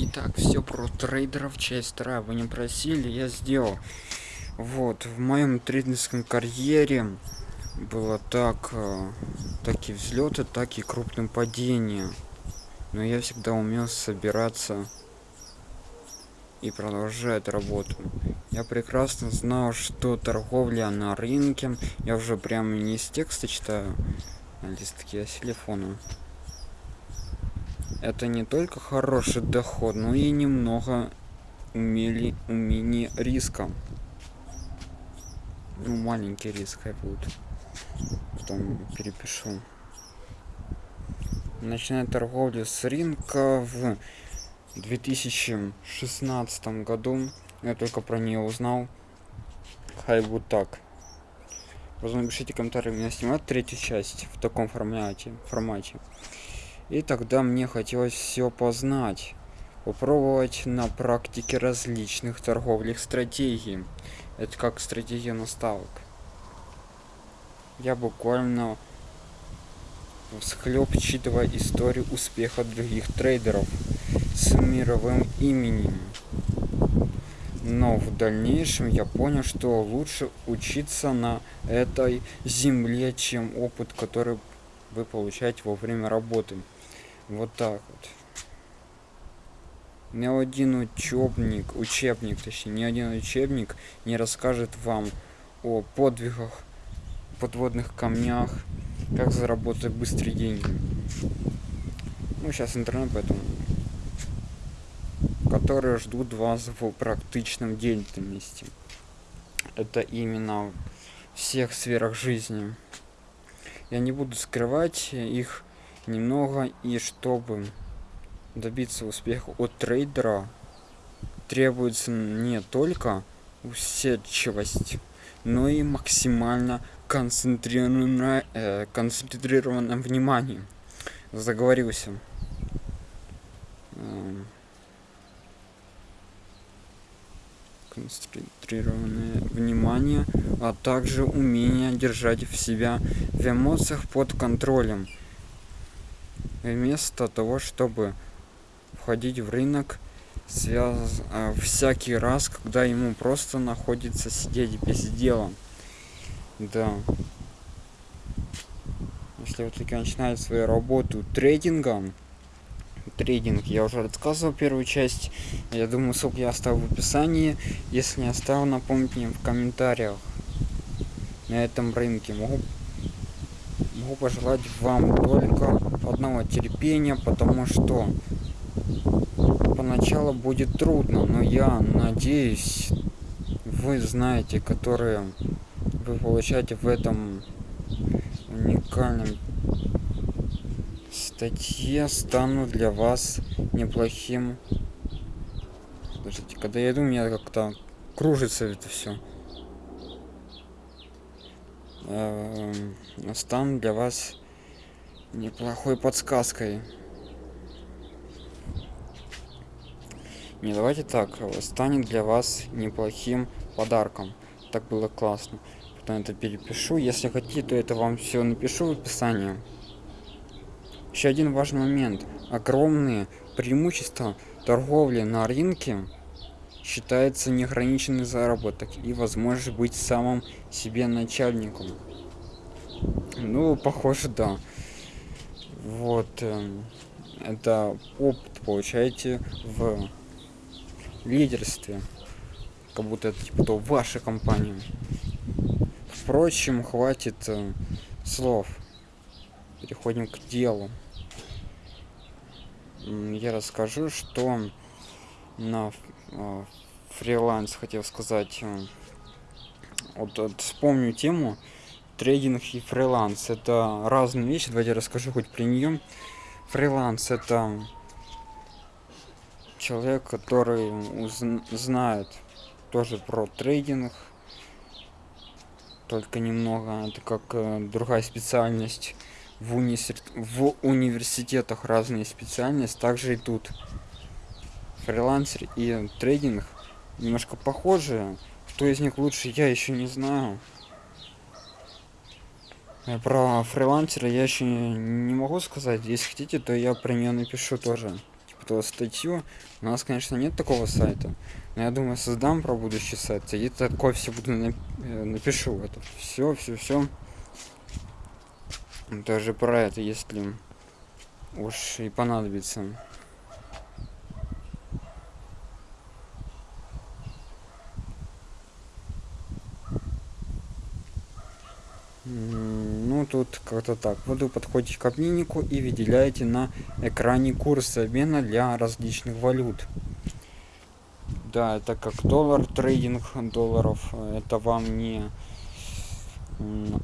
Итак, все про трейдеров, часть вторая. Вы не просили, я сделал. Вот, в моем трейдерском карьере было так, э, так и взлеты, так и крупным падения. Но я всегда умел собираться и продолжать работу. Я прекрасно знал, что торговля на рынке, я уже прямо не из текста читаю, а листки, а с телефона это не только хороший доход, но и немного умели умение риска. Ну, маленький риск хай будет. Потом перепишу. Начиная торговлю с рынка в 2016 году. Я только про нее узнал. Хай будет так. Возможно, пишите комментарии, меня снимать третью часть в таком формате. формате. И тогда мне хотелось все познать, попробовать на практике различных торговых стратегий. Это как стратегия наставок. Я буквально всхлеб читывая историю успеха других трейдеров с мировым именем. Но в дальнейшем я понял, что лучше учиться на этой земле, чем опыт, который вы получаете во время работы. Вот так вот. Ни один учебник, учебник, точнее, ни один учебник не расскажет вам о подвигах, подводных камнях, как заработать быстрые деньги. Ну, сейчас интернет, поэтому которые ждут вас в практичном деятельности. Это именно в всех сферах жизни. Я не буду скрывать их немного и чтобы добиться успеха от трейдера требуется не только усидчивость но и максимально концентрированное э, концентрированное внимание. Заговорился. Эм. концентрированное внимание а также умение держать в себя в эмоциях под контролем вместо того чтобы входить в рынок связ а, всякий раз когда ему просто находится сидеть без дела. Да. Если вы таки начинаете свою работу трейдингом трейдинг я уже рассказывал первую часть я думаю ссылку я оставлю в описании если не оставил напомните мне в комментариях. На этом рынке могу могу пожелать вам только одного терпения потому что поначалу будет трудно но я надеюсь вы знаете которые вы получаете в этом уникальном статье стану для вас неплохим. Подождите, когда я иду у меня как-то кружится это все Эм, стану для вас неплохой подсказкой. Не давайте так, станет для вас неплохим подарком. Так было классно. Потом это перепишу. Если хотите, то это вам все напишу в описании. Еще один важный момент. Огромные преимущества торговли на рынке считается неограниченный заработок и возможность быть самым себе начальником. Ну похоже да. Вот э, это опыт получаете в лидерстве как будто это типа то ваша компания. Впрочем хватит э, слов. Переходим к делу. Я расскажу что на э, фриланс хотел сказать э, вот, вот вспомню тему трейдинг и фриланс. Это разные вещи давайте расскажу хоть при нее фриланс это человек который знает тоже про трейдинг только немного. Это как э, другая специальность. В, уни в университетах разные специальности также и тут фрилансер и трейдинг немножко похожи кто из них лучше я еще не знаю про фрилансера я еще не могу сказать если хотите то я про нее напишу тоже типа эту статью. У нас, конечно, нет такого сайта. Но я думаю, создам про будущий сайт. И такое все буду нап э, напишу это. Все, все, все. Даже про это, если уж и понадобится. Ну, тут как-то так. Вы подходите к обменнику и выделяете на экране курс обмена для различных валют. Да, это как доллар, трейдинг долларов. Это вам не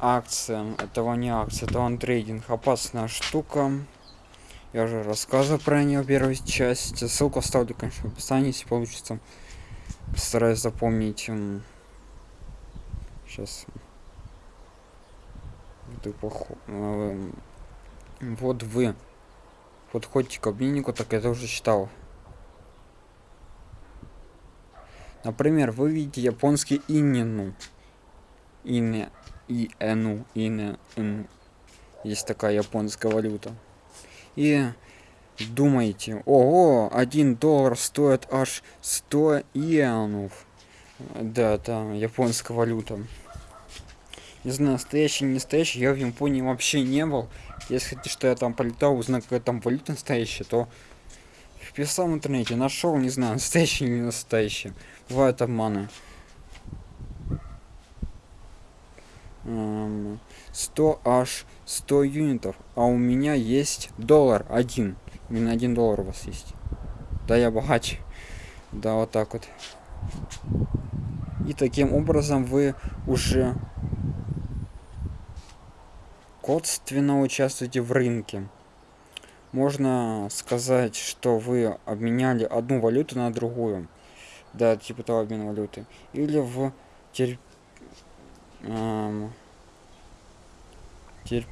акция. Это вам не акция, это вам трейдинг. Опасная штука. Я уже рассказывал про нее в первой части. Ссылку оставлю, конечно, в описании, если получится. Постараюсь запомнить. Сейчас Э, вот вы подходите к обменнику, так я тоже читал. Например, вы видите японский инину. Ине, и эну, ине, ин. Есть такая японская валюта. И думаете, ого, один доллар стоит аж 100 иенов. Да, это японская валюта не знаю, настоящий, не настоящий, я в Японии вообще не был. Если хотите, что я там полетал, узнал, какая там валюта настоящая, то вписал в интернете, нашел, не знаю, настоящий или не настоящий. Бывают обманы. 100 аж 100 юнитов, а у меня есть доллар один. Именно один доллар у вас есть. Да, я богач. Да, вот так вот. И таким образом вы уже косвенно участвуете в рынке. Можно сказать, что вы обменяли одну валюту на другую. Да, типа того обмена валюты. Или в тер... эм... Тер...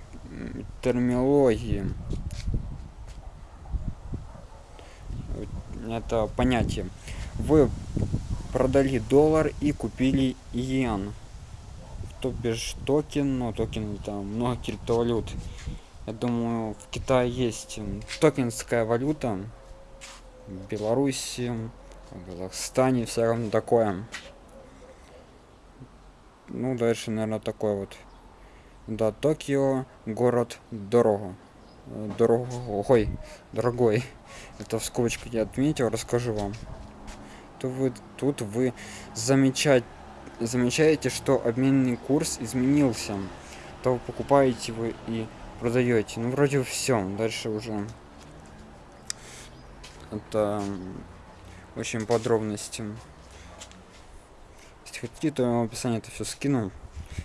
терминологии. Это понятие. Вы продали доллар и купили иен то бишь токен, но токен там много криптовалют. Я думаю, в Китае есть токенская валюта. В Беларуси, в Казахстане все равно такое. Ну, дальше, наверное, такой вот. Да, Токио, город дорого. Дорогой, дорогой. Это в скобочках я отметил, расскажу вам. То вы, тут вы замечать замечаете, что обменный курс изменился, то покупаете вы и продаете. Ну, вроде все. Дальше уже это очень подробности. Если хотите, то я в описании это все скину.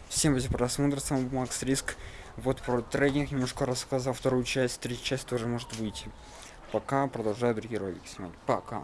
Всем за просмотр, с вами Макс Риск. Вот про трейдинг немножко рассказал, вторую часть, третья часть тоже может выйти. Пока продолжаю другие ролики снимать. Пока.